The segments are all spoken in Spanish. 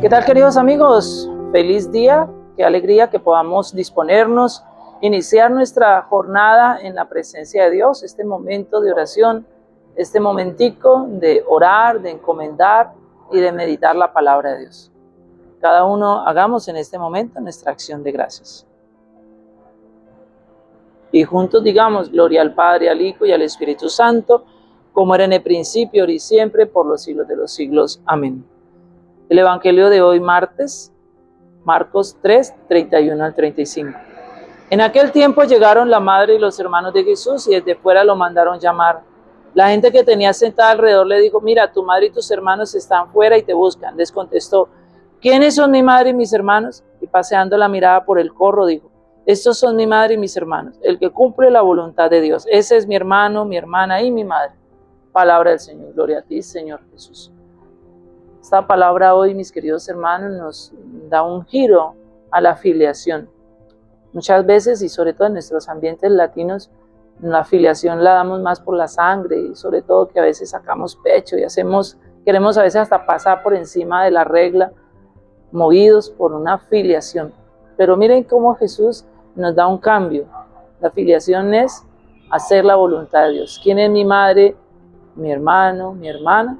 ¿Qué tal queridos amigos? Feliz día, qué alegría que podamos disponernos, iniciar nuestra jornada en la presencia de Dios, este momento de oración, este momentico de orar, de encomendar y de meditar la palabra de Dios. Cada uno hagamos en este momento nuestra acción de gracias. Y juntos digamos, gloria al Padre, al Hijo y al Espíritu Santo, como era en el principio, ahora y siempre, por los siglos de los siglos. Amén. El Evangelio de hoy, martes, Marcos 3, 31 al 35. En aquel tiempo llegaron la madre y los hermanos de Jesús y desde fuera lo mandaron llamar. La gente que tenía sentada alrededor le dijo, mira, tu madre y tus hermanos están fuera y te buscan. Les contestó, ¿quiénes son mi madre y mis hermanos? Y paseando la mirada por el corro dijo, estos son mi madre y mis hermanos, el que cumple la voluntad de Dios. Ese es mi hermano, mi hermana y mi madre. Palabra del Señor. Gloria a ti, Señor Jesús. Esta palabra hoy, mis queridos hermanos, nos da un giro a la afiliación. Muchas veces, y sobre todo en nuestros ambientes latinos, la afiliación la damos más por la sangre y sobre todo que a veces sacamos pecho y hacemos, queremos a veces hasta pasar por encima de la regla, movidos por una afiliación. Pero miren cómo Jesús nos da un cambio. La afiliación es hacer la voluntad de Dios. ¿Quién es mi madre, mi hermano, mi hermana?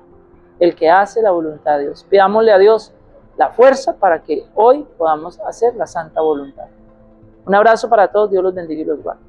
El que hace la voluntad de Dios. Pidámosle a Dios la fuerza para que hoy podamos hacer la santa voluntad. Un abrazo para todos, Dios los bendiga y los guarde.